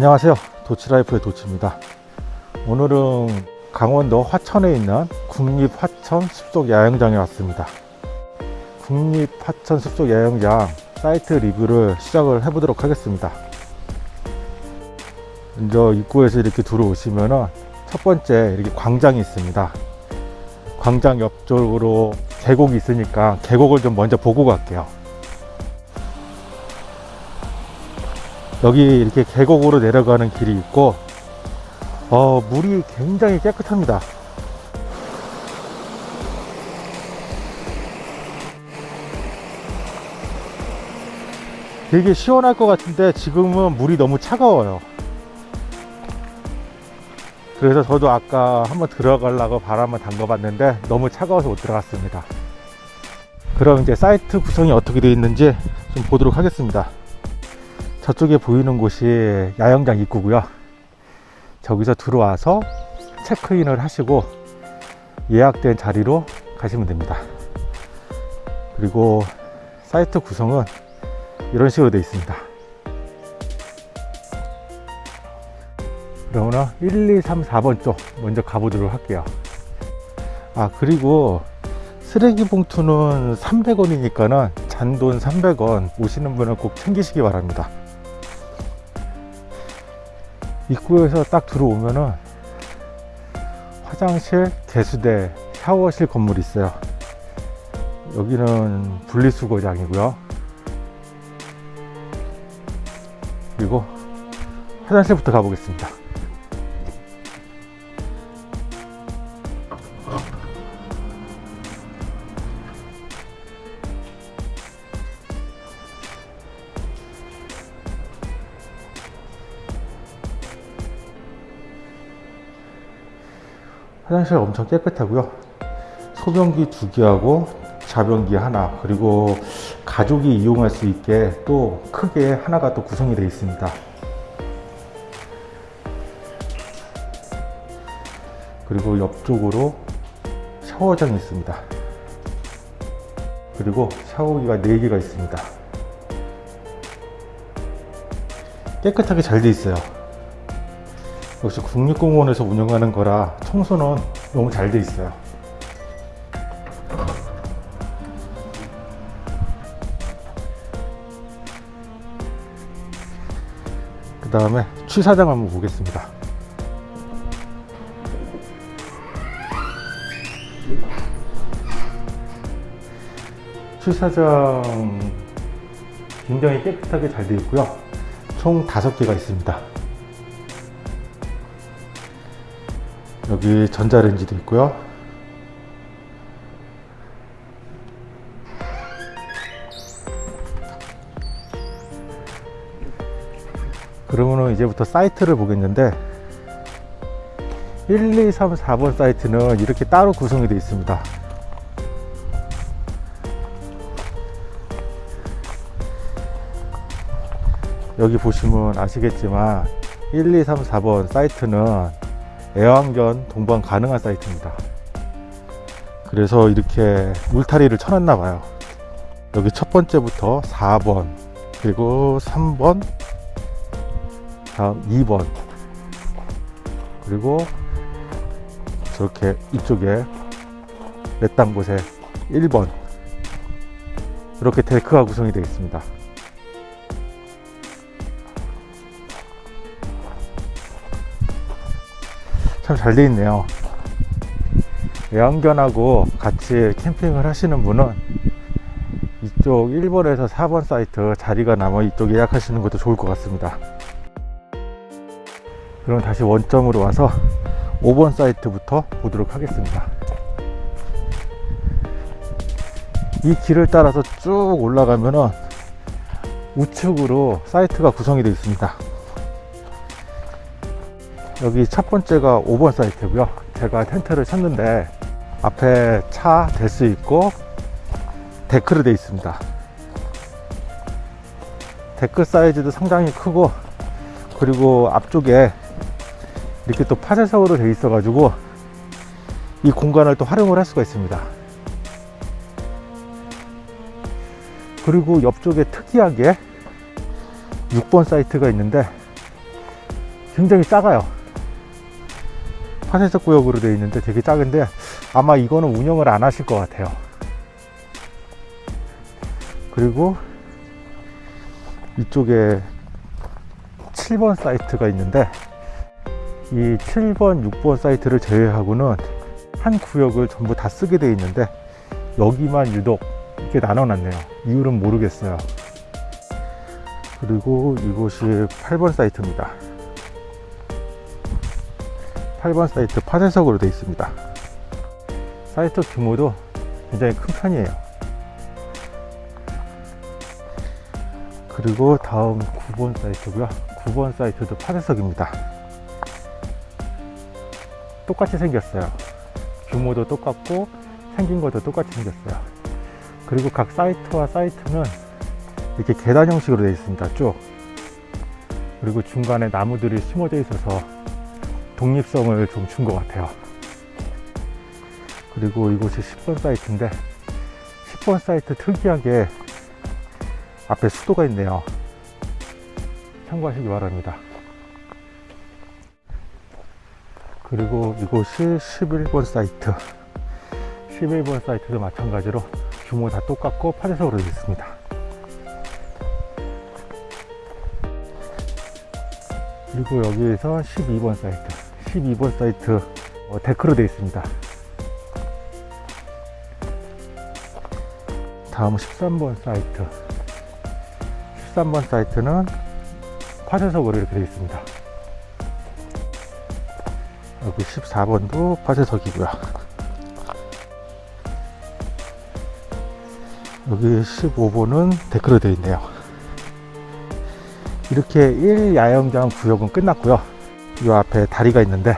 안녕하세요. 도치라이프의 도치입니다. 오늘은 강원도 화천에 있는 국립화천 숲속 야영장에 왔습니다. 국립화천 숲속 야영장 사이트 리뷰를 시작을 해 보도록 하겠습니다. 먼저 입구에서 이렇게 들어오시면은 첫 번째 이렇게 광장이 있습니다. 광장 옆쪽으로 계곡이 있으니까 계곡을 좀 먼저 보고 갈게요 여기 이렇게 계곡으로 내려가는 길이 있고 어, 물이 굉장히 깨끗합니다. 되게 시원할 것 같은데 지금은 물이 너무 차가워요. 그래서 저도 아까 한번 들어가려고 바람을 담가 봤는데 너무 차가워서 못 들어갔습니다. 그럼 이제 사이트 구성이 어떻게 되어 있는지 좀 보도록 하겠습니다 저쪽에 보이는 곳이 야영장 입구고요. 저기서 들어와서 체크인을 하시고 예약된 자리로 가시면 됩니다. 그리고 사이트 구성은 이런 식으로 되어 있습니다. 그러면 1, 2, 3, 4번 쪽 먼저 가보도록 할게요. 아 그리고 쓰레기 봉투는 300원이니까는 잔돈 300원 오시는 분은 꼭 챙기시기 바랍니다 입구에서 딱 들어오면은 화장실, 개수대, 샤워실 건물이 있어요. 여기는 분리수거장이고요. 그리고 화장실부터 가보겠습니다 화장실 엄청 깨끗하고요. 소변기 두 개하고 자변기 하나 그리고 가족이 이용할 수 있게 또 크게 하나가 또 구성이 되어 있습니다. 그리고 옆쪽으로 샤워장이 있습니다. 그리고 샤워기가 4개가 있습니다. 깨끗하게 잘 되어 있어요 역시 국립공원에서 운영하는 거라 청소는 너무 잘 돼 있어요. 그 다음에 취사장 한번 보겠습니다. 취사장 굉장히 깨끗하게 잘 되어 있고요. 총 5개가 있습니다 여기 전자레인지도 있고요. 그러면 이제부터 사이트를 보겠는데 1, 2, 3, 4번 사이트는 이렇게 따로 구성이 되어 있습니다. 여기 보시면 아시겠지만 1, 2, 3, 4번 사이트는 애완견 동반 가능한 사이트입니다. 그래서 이렇게 울타리를 쳐놨나 봐요. 여기 첫 번째부터 4번 그리고 3번 다음 2번 그리고 저렇게 이쪽에 몇단 곳에 1번 이렇게 데크가 구성이 되어 있습니다 참잘 되어 있네요. 애완견하고 같이 캠핑을 하시는 분은 이쪽 1번에서 4번 사이트 자리가 남아 이쪽 예약하시는 것도 좋을 것 같습니다. 그럼 다시 원점으로 와서 5번 사이트부터 보도록 하겠습니다. 이 길을 따라서 쭉 올라가면은 우측으로 사이트가 구성이 되어 있습니다 여기 첫 번째가 5번 사이트고요. 제가 텐트를 쳤는데 앞에 차 댈 수 있고 데크로 되어 있습니다. 데크 사이즈도 상당히 크고 그리고 앞쪽에 이렇게 또 파쇄석으로 되어 있어 가지고 이 공간을 또 활용을 할 수가 있습니다. 그리고 옆쪽에 특이하게 6번 사이트가 있는데 굉장히 작아요 파쇄석 구역으로 되어 있는데 되게 작은데 아마 이거는 운영을 안 하실 것 같아요. 그리고 이쪽에 7번 사이트가 있는데 이 7번, 6번 사이트를 제외하고는 한 구역을 전부 다 쓰게 되어 있는데 여기만 유독 이렇게 나눠 놨네요. 이유는 모르겠어요. 그리고 이곳이 8번 사이트입니다 8번 사이트 파쇄석으로 되어 있습니다. 사이트 규모도 굉장히 큰 편이에요. 그리고 다음 9번 사이트고요. 9번 사이트도 파쇄석입니다. 똑같이 생겼어요. 규모도 똑같고 생긴 것도 똑같이 생겼어요. 그리고 각 사이트와 사이트는 이렇게 계단 형식으로 되어 있습니다 쭉. 그리고 중간에 나무들이 심어져 있어서 독립성을 좀 준 것 같아요. 그리고 이곳이 10번 사이트인데 10번 사이트 특이하게 앞에 수도가 있네요. 참고하시기 바랍니다. 그리고 이곳이 11번 사이트. 11번 사이트도 마찬가지로 규모 다 똑같고 파쇄석으로 되어 있습니다. 그리고 여기에서 12번 사이트 12번 사이트 어, 데크로 되어 있습니다. 다음 13번 사이트. 13번 사이트는 파쇄석으로 이렇게 되어 있습니다. 여기 14번도 파쇄석이고요. 여기 15번은 데크로 되어 있네요. 이렇게 1야영장 구역은 끝났고요 이 앞에 다리가 있는데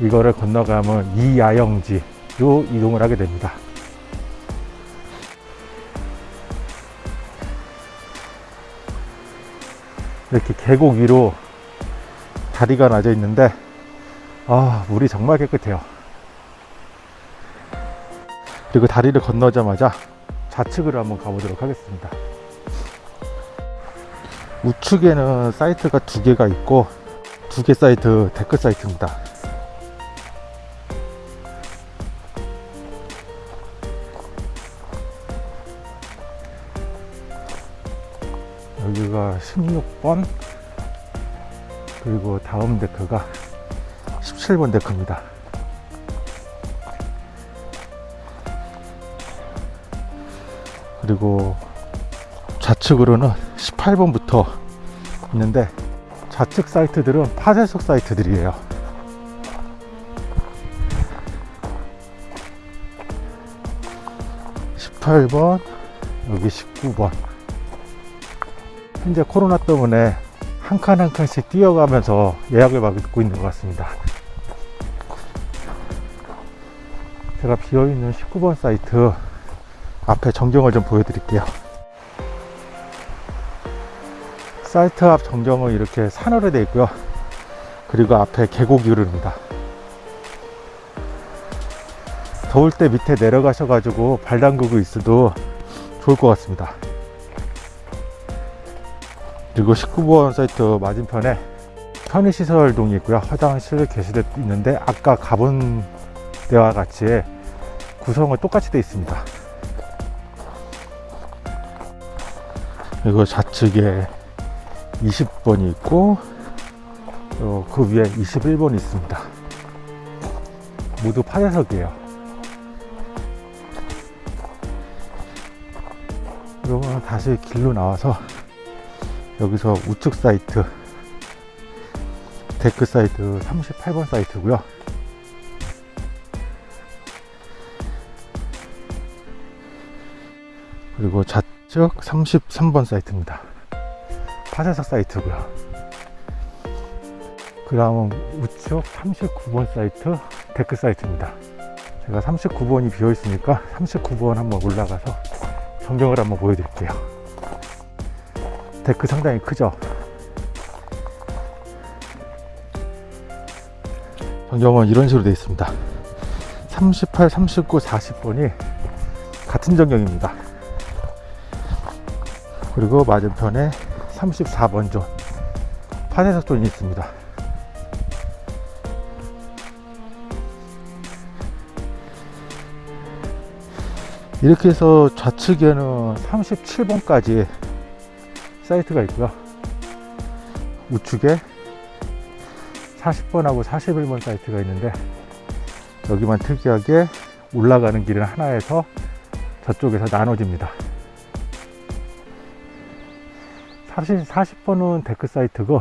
이거를 건너가면 2야영지로 이동을 하게 됩니다. 이렇게 계곡 위로 다리가 놔져 있는데 아 물이 정말 깨끗해요. 그리고 다리를 건너자마자 좌측으로 한번 가보도록 하겠습니다. 우측에는 사이트가 두 개가 있고 두 개 사이트 데크 사이트입니다. 여기가 16번 그리고 다음 데크가 17번 데크입니다. 그리고 좌측으로는 18번부터 있는데 좌측 사이트들은 파쇄석 사이트들이에요. (18번) 여기 (19번) 현재 코로나 때문에 한 칸 한 칸씩 뛰어가면서 예약을 받고 있는 것 같습니다. 제가 비어있는 19번 사이트 앞에 전경을 좀 보여드릴게요 사이트 앞 전경은 이렇게 산으로 되어 있고요. 그리고 앞에 계곡이 흐릅니다. 더울 때 밑에 내려가셔 가지고 발 담그고 있어도 좋을 것 같습니다. 그리고 19번 사이트 맞은편에 편의시설동이 있고요. 화장실 게시대 있는데 아까 가본 데와 같이 구성은 똑같이 되어 있습니다. 그리고 좌측에 20번이 있고 어, 그 위에 21번이 있습니다. 모두 파쇄석이에요. 그러면 다시 길로 나와서 여기서 우측 사이트 데크 사이트 38번 사이트고요. 그리고 좌측 33번 사이트입니다 파쇄석 사이트고요. 그 다음은 우측 39번 사이트 데크 사이트입니다. 제가 39번이 비어 있으니까 39번 한번 올라가서 전경을 한번 보여드릴게요. 데크 상당히 크죠? 전경은 이런 식으로 되어 있습니다. 38, 39, 40번이 같은 전경입니다. 그리고 맞은편에 34번 존 파쇄석 존이 있습니다. 이렇게 해서 좌측에는 37번까지 사이트가 있고요. 우측에 40번하고 41번 사이트가 있는데 여기만 특이하게 올라가는 길은 하나에서 저쪽에서 나눠집니다. 사실 40번은 데크 사이트고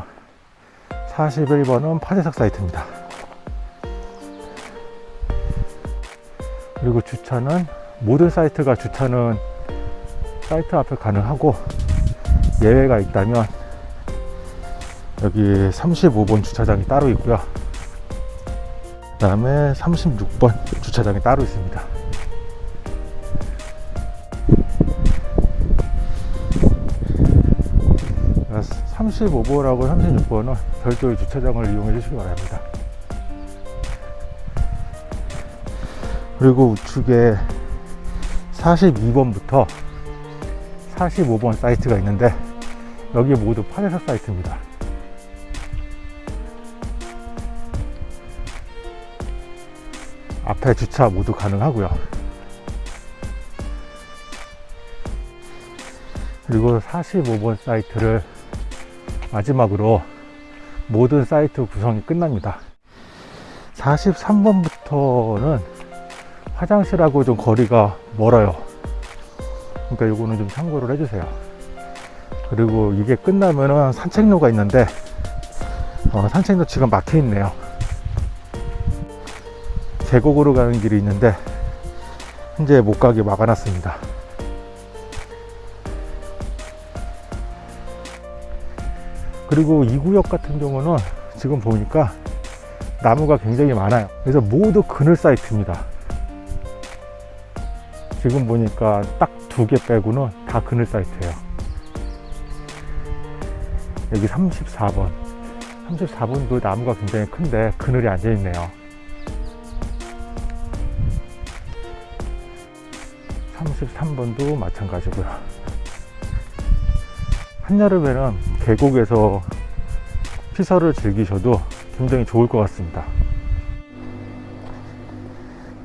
41번은 파쇄석 사이트입니다. 그리고 주차는 모든 사이트가 주차는 사이트 앞에 가능하고 예외가 있다면 여기 35번 주차장이 따로 있고요. 그 다음에 36번 주차장이 따로 있습니다 35번하고 36번은 별도의 주차장을 이용해 주시기 바랍니다. 그리고 우측에 42번부터 45번 사이트가 있는데 여기 모두 파네사 사이트입니다. 앞에 주차 모두 가능하고요. 그리고 45번 사이트를 마지막으로 모든 사이트 구성이 끝납니다. 43번부터는 화장실하고 좀 거리가 멀어요. 그러니까 요거는 좀 참고를 해주세요. 그리고 이게 끝나면은 산책로가 있는데 어, 산책로 지금 막혀 있네요. 계곡으로 가는 길이 있는데 현재 못 가게 막아놨습니다 그리고 이 구역 같은 경우는 지금 보니까 나무가 굉장히 많아요. 그래서 모두 그늘 사이트입니다. 지금 보니까 딱 두 개 빼고는 다 그늘 사이트예요. 여기 34번. 34번도 나무가 굉장히 큰데 그늘이 앉아 있네요. 33번도 마찬가지고요. 한여름에는 계곡에서 피서를 즐기셔도 굉장히 좋을 것 같습니다.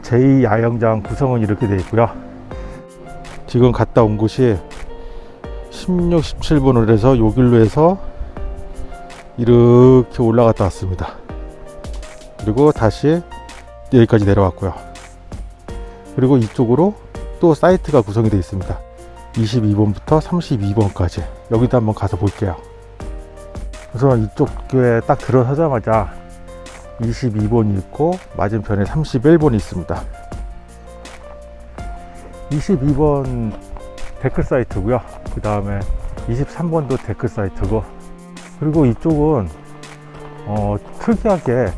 제2야영장 구성은 이렇게 되어 있고요. 지금 갔다 온 곳이 16, 17번을 해서 요 길로 해서 이렇게 올라갔다 왔습니다. 그리고 다시 여기까지 내려왔고요. 그리고 이쪽으로 또 사이트가 구성이 되어 있습니다. 22번부터 32번까지. 여기도 한번 가서 볼게요 우선 이쪽에 딱 들어서자마자 22번이 있고 맞은편에 31번이 있습니다. 22번 데크 사이트고요. 그 다음에 23번도 데크 사이트고. 그리고 이쪽은 어, 특이하게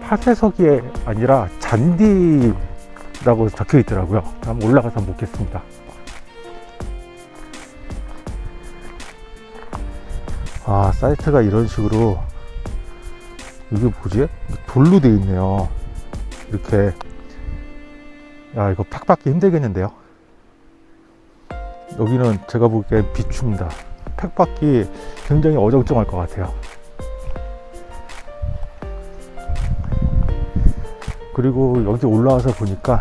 파쇄석이 아니라 잔디라고 적혀 있더라고요. 한번 올라가서 보겠습니다 아 사이트가 이런 식으로 이게 뭐지? 돌로 되어 있네요. 이렇게. 야 이거 팍 받기 힘들겠는데요? 여기는 제가 보기엔 비추입니다. 팩 받기 굉장히 어정쩡할 것 같아요. 그리고 여기 올라와서 보니까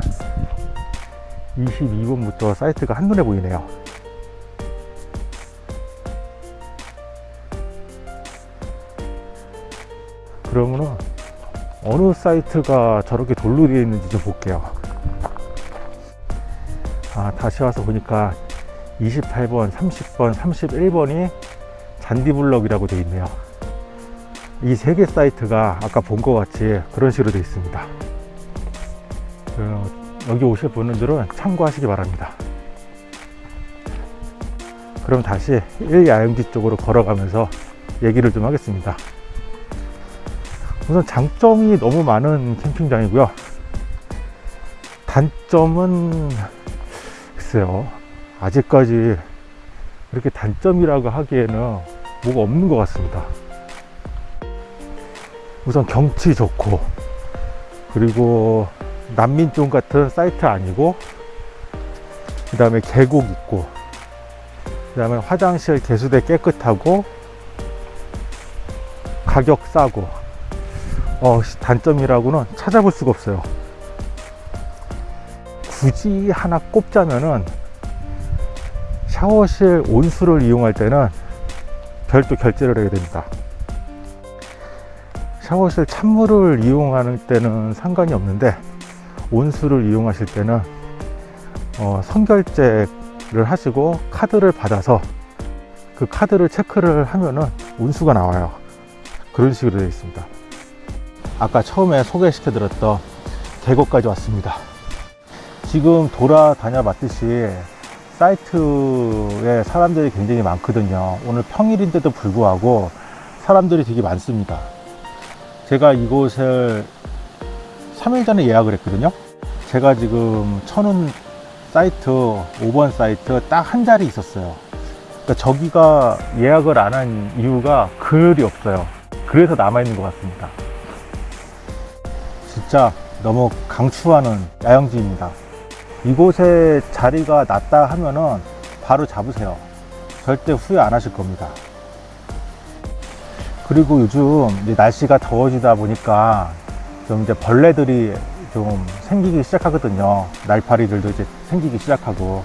22번부터 사이트가 한눈에 보이네요 그러면은 어느 사이트가 저렇게 돌로 되어 있는지 좀 볼게요. 아 다시 와서 보니까 28번 30번 31번이 잔디블럭이라고 되어 있네요. 이 세 개 사이트가 아까 본 것 같이 그런 식으로 되어 있습니다. 어, 여기 오실 분들은 참고하시기 바랍니다. 그럼 다시 1야영지 쪽으로 걸어가면서 얘기를 좀 하겠습니다 우선 장점이 너무 많은 캠핑장이고요. 단점은 글쎄요 아직까지 이렇게 단점이라고 하기에는 뭐가 없는 것 같습니다. 우선 경치 좋고 그리고 난민촌 같은 사이트 아니고 그 다음에 계곡 있고 그 다음에 화장실 개수대 깨끗하고 가격 싸고 어, 단점이라고는 찾아볼 수가 없어요 굳이 하나 꼽자면은 샤워실 온수를 이용할 때는 별도 결제를 해야 됩니다. 샤워실 찬물을 이용하는 때는 상관이 없는데 온수를 이용하실 때는 어, 선결제를 하시고 카드를 받아서 그 카드를 체크를 하면은 온수가 나와요. 그런 식으로 되어 있습니다. 아까 처음에 소개시켜 드렸던 계곡까지 왔습니다. 지금 돌아다녀 봤듯이 사이트에 사람들이 굉장히 많거든요. 오늘 평일인데도 불구하고 사람들이 되게 많습니다. 제가 이곳을 3일 전에 예약을 했거든요. 제가 지금 천운 사이트, 5번 사이트 딱 한 자리 있었어요. 그러니까 저기가 예약을 안 한 이유가 글이 없어요. 그래서 남아있는 것 같습니다. 진짜 너무 강추하는 야영지입니다. 이곳에 자리가 났다 하면은 바로 잡으세요. 절대 후회 안 하실 겁니다. 그리고 요즘 날씨가 더워지다 보니까 좀 이제 벌레들이 좀 생기기 시작하거든요. 날파리들도 이제 생기기 시작하고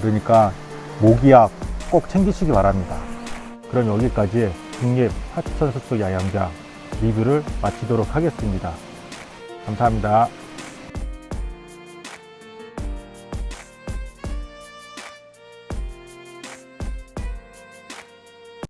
그러니까 모기약 꼭 챙기시기 바랍니다. 그럼 여기까지 국립 하천숲속 야영장 리뷰를 마치도록 하겠습니다. 감사합니다.